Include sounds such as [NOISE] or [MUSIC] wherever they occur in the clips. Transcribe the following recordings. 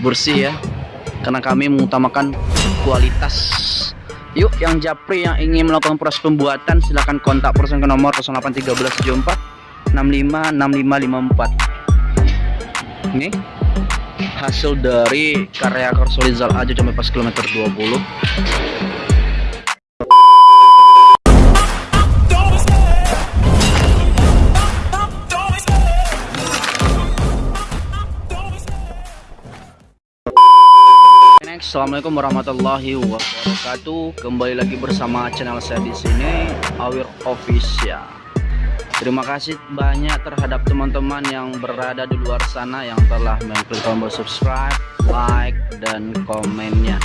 bersih ya karena kami mengutamakan kualitas. Yuk yang japri yang ingin melakukan proses pembuatan silahkan kontak person ke nomor 081374 656554 ini hasil dari karya Korsolizal aja sampai pas kilometer 20 Assalamualaikum warahmatullahi wabarakatuh. Kembali lagi bersama channel saya di sini, Awir Official. Terima kasih banyak terhadap teman-teman yang berada di luar sana yang telah mengklik tombol subscribe, like, dan komennya.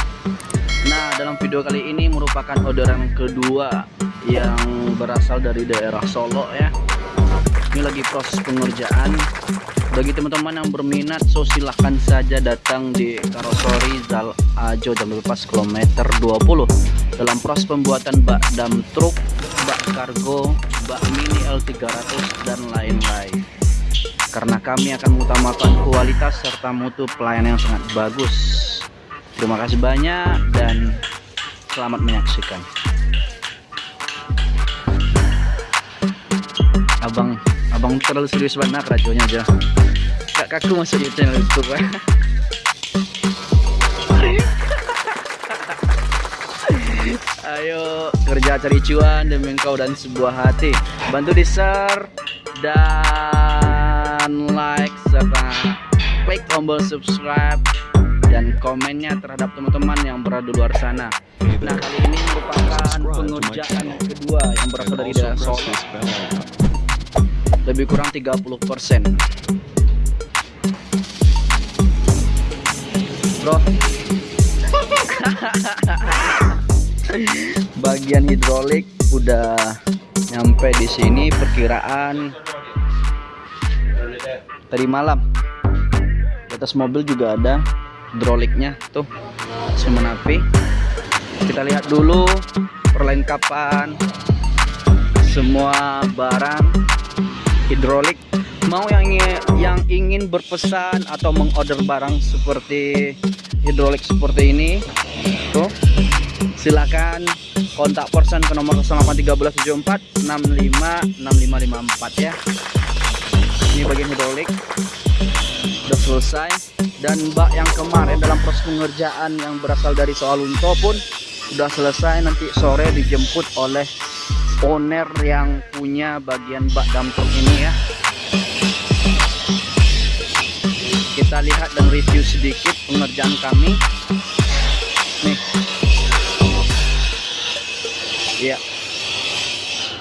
Nah, dalam video kali ini merupakan orderan kedua yang berasal dari daerah Solo ya. Ini lagi proses pengerjaan. Bagi teman-teman yang berminat so silahkan saja datang di karosori Zal Ajo dan Lepas kilometer 20 dalam proses pembuatan bak dam truk bak kargo bak mini L300 dan lain-lain. Karena kami akan mengutamakan kualitas serta mutu pelayanan yang sangat bagus. Terima kasih banyak dan selamat menyaksikan. Abang abang terlalu serius banget radionya aja. Kak kaku masuk di channel youtube [LAUGHS] ayo kerja cari cuan demi engkau dan sebuah hati. Bantu di share dan like serta klik tombol subscribe dan komennya terhadap teman-teman yang berada di luar sana. Nah kali ini merupakan pengerjaan kedua yang berasal dari daerah Solo lebih kurang 30% bro. [LAUGHS] Bagian hidrolik udah nyampe di sini perkiraan tadi malam. Di atas mobil juga ada hidroliknya tuh. Semenapi kita lihat dulu perlengkapan semua barang hidrolik. Mau yang ingin, yang ingin berpesan atau mengorder barang seperti hidrolik seperti ini? Tuh. Silakan kontak person ke nomor 081374 656554 ya. Ini bagian hidrolik. Udah selesai. Dan bak yang kemarin dalam proses pengerjaan yang berasal dari soal unto pun sudah selesai nanti sore dijemput oleh owner yang punya bagian bak dam truk ini ya. Kita lihat dan review sedikit pengerjaan kami. Nih. Ya.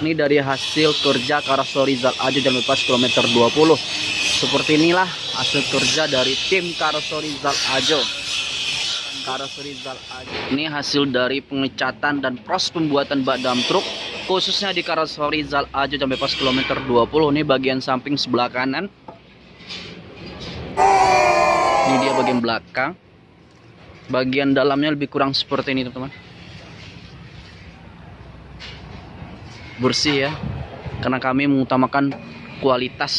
Ini dari hasil kerja Karosori Zal aja jam lepas kilometer 20 seperti inilah hasil kerja dari tim Karosori Zal Ajo Karoseri Zal Ajo ini hasil dari pengecatan dan proses pembuatan bak dam truk khususnya di Karoseri Zal Ajo sampai pas kilometer 20 ini bagian samping sebelah kanan. Ini dia bagian belakang. Bagian dalamnya lebih kurang seperti ini teman-teman. Bersih ya karena kami mengutamakan kualitas.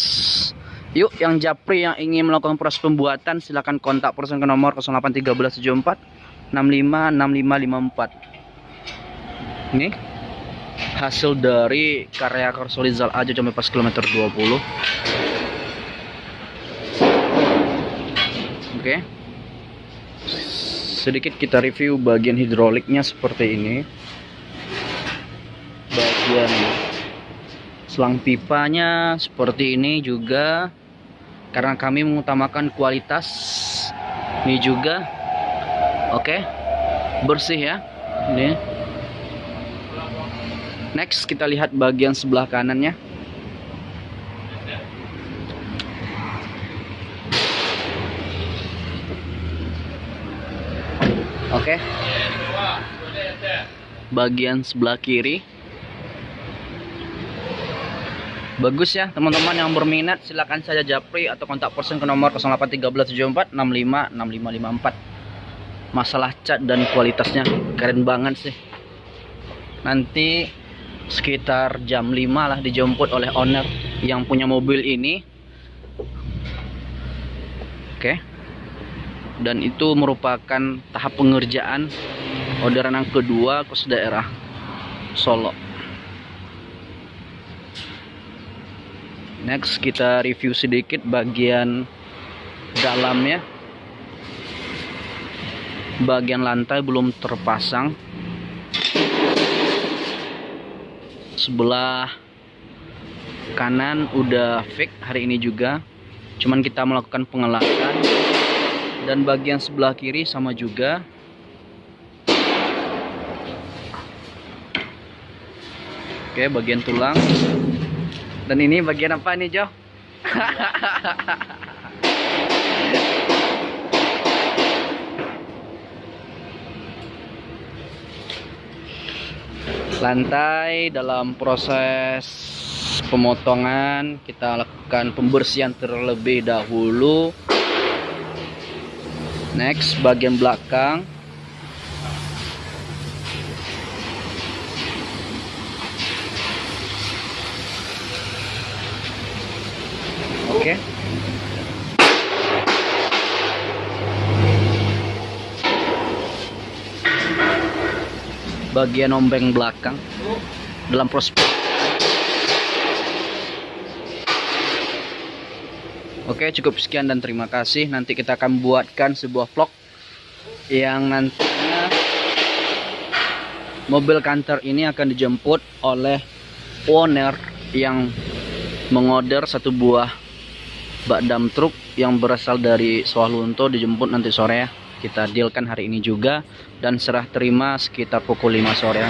Yuk yang japri yang ingin melakukan proses pembuatan silahkan kontak person ke nomor 081374 656554 ini hasil dari karya Korsolizal aja sampai pas kilometer 20 oke. Okay. sedikit kita review bagian hidroliknya seperti ini. Bagian selang pipanya seperti ini juga. Karena kami mengutamakan kualitas ini juga. Oke. Okay. bersih ya. Ini next kita lihat bagian sebelah kanannya. Oke. Okay. bagian sebelah kiri. Bagus ya teman-teman yang berminat silahkan saja japri atau kontak person ke nomor 081374 masalah cat dan kualitasnya keren banget sih. Nanti sekitar jam 5 lah dijemput oleh owner yang punya mobil ini. Oke. Dan itu merupakan tahap pengerjaan orderan yang kedua kos daerah Solo. Next kita review sedikit bagian dalamnya. Bagian lantai belum terpasang sebelah kanan udah fake hari ini juga. Cuman kita melakukan pengelakan. Dan bagian sebelah kiri sama juga. Oke bagian tulang. Dan ini bagian apa nih Jo [LAUGHS] lantai dalam proses pemotongan kita lakukan pembersihan terlebih dahulu. Next bagian belakang oke okay. Bagian ombeng belakang dalam proses Oke cukup sekian dan terima kasih. Nanti kita akan buatkan sebuah vlog yang nantinya mobil kantor ini akan dijemput oleh owner yang mengorder satu buah bak dam truk yang berasal dari Sawalunto dijemput nanti sore ya kita dealkan hari ini juga. Dan serah terima sekitar pukul 5 sore